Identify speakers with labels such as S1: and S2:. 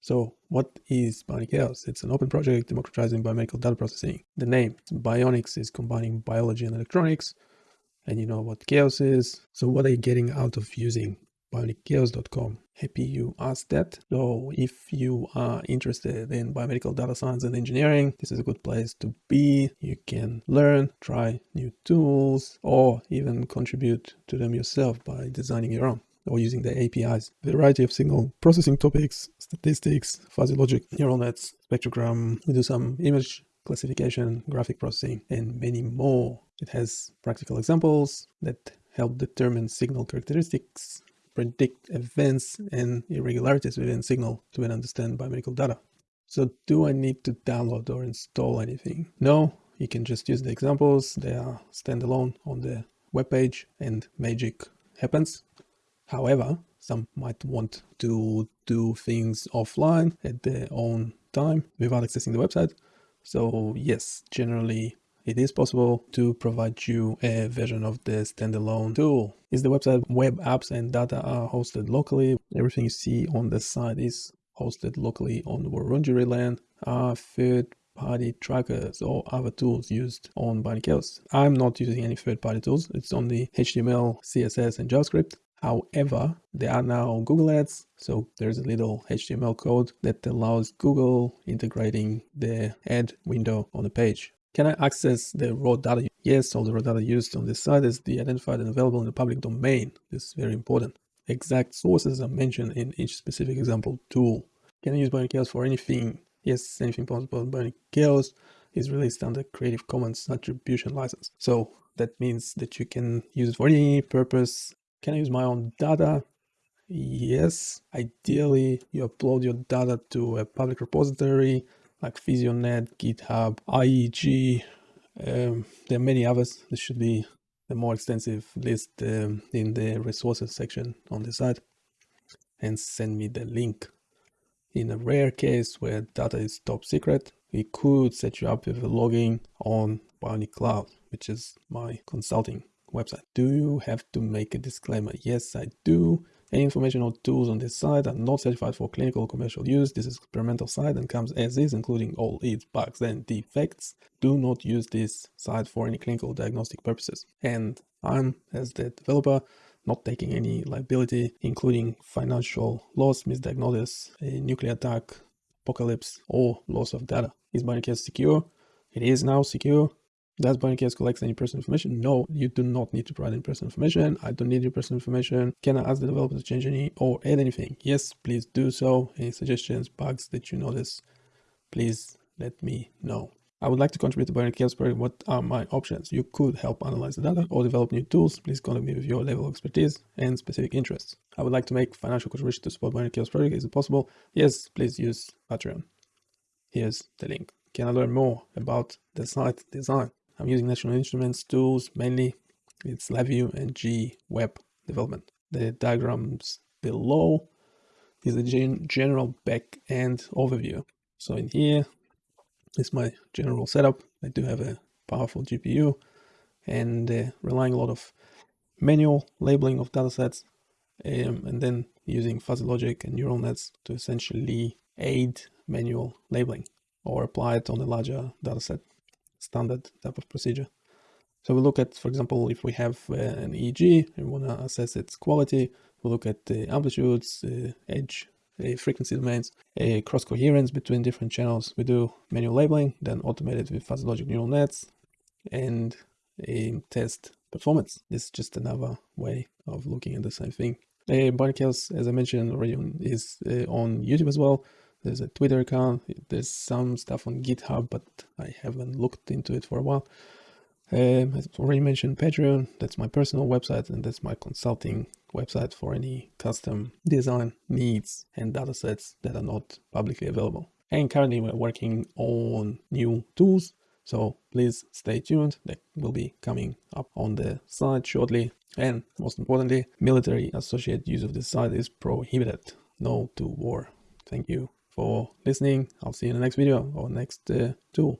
S1: So what is Bionic Chaos? It's an open project democratizing biomedical data processing. The name, Bionics, is combining biology and electronics. And you know what chaos is. So what are you getting out of using bionicchaos.com. Happy you asked that. So if you are interested in biomedical data science and engineering, this is a good place to be. You can learn, try new tools, or even contribute to them yourself by designing your own or using the APIs. Variety of signal processing topics, statistics, fuzzy logic, neural nets, spectrogram. We do some image classification, graphic processing, and many more. It has practical examples that help determine signal characteristics predict events and irregularities within signal to understand biomedical data. So do I need to download or install anything? No, you can just use the examples. They are standalone on the web page and magic happens. However, some might want to do things offline at their own time without accessing the website. So yes, generally it is possible to provide you a version of the standalone tool. Is the website web apps and data are hosted locally. Everything you see on the site is hosted locally on Wurundjeri land. Are third-party trackers or other tools used on Bionic I'm not using any third-party tools. It's only HTML, CSS, and JavaScript. However, there are now Google Ads, so there's a little HTML code that allows Google integrating the ad window on the page. Can I access the raw data? Yes, all the raw data used on this site is the identified and available in the public domain. This is very important. Exact sources are mentioned in each specific example tool. Can I use Bionic Chaos for anything? Yes, anything possible. Bionic Chaos is released under Creative Commons Attribution License. So that means that you can use it for any purpose. Can I use my own data? Yes, ideally you upload your data to a public repository like PhysioNet, GitHub, IEG. Um, there are many others. This should be the more extensive list um, in the resources section on the site and send me the link. In a rare case where data is top secret, we could set you up with a login on Bionic Cloud, which is my consulting website. Do you have to make a disclaimer? Yes, I do. Any information or tools on this site are not certified for clinical or commercial use. This is experimental site and comes as is, including all its bugs and defects. Do not use this site for any clinical diagnostic purposes. And I'm, as the developer, not taking any liability, including financial loss, misdiagnosis, a nuclear attack, apocalypse, or loss of data. Is Bionic secure? It is now secure. Does Bionic collect any personal information? No, you do not need to provide any personal information. I don't need your personal information. Can I ask the developer to change any or add anything? Yes, please do so. Any suggestions, bugs that you notice, please let me know. I would like to contribute to Bionic Chaos project. What are my options? You could help analyze the data or develop new tools. Please contact me with your level of expertise and specific interests. I would like to make financial contribution to support Bionic Chaos project. Is it possible? Yes, please use Patreon. Here's the link. Can I learn more about the site design? I'm using National Instruments tools mainly. It's LabVIEW and G Web development. The diagrams below is a gen general back-end overview. So in here is my general setup. I do have a powerful GPU and uh, relying a lot of manual labeling of datasets um, and then using fuzzy logic and neural nets to essentially aid manual labeling or apply it on a larger dataset standard type of procedure. So we look at, for example, if we have uh, an EEG we want to assess its quality, we look at the amplitudes, uh, edge, uh, frequency domains, a cross coherence between different channels. We do manual labeling, then automated with fuzzy logic neural nets and a test performance. This is just another way of looking at the same thing. Uh, Bionic as I mentioned already, is uh, on YouTube as well. There's a Twitter account. There's some stuff on GitHub, but I haven't looked into it for a while. Um, I've already mentioned Patreon. That's my personal website, and that's my consulting website for any custom design needs and datasets that are not publicly available. And currently, we're working on new tools. So please stay tuned. That will be coming up on the site shortly. And most importantly, military associate use of this site is prohibited. No to war. Thank you for listening. I'll see you in the next video or next uh, tool.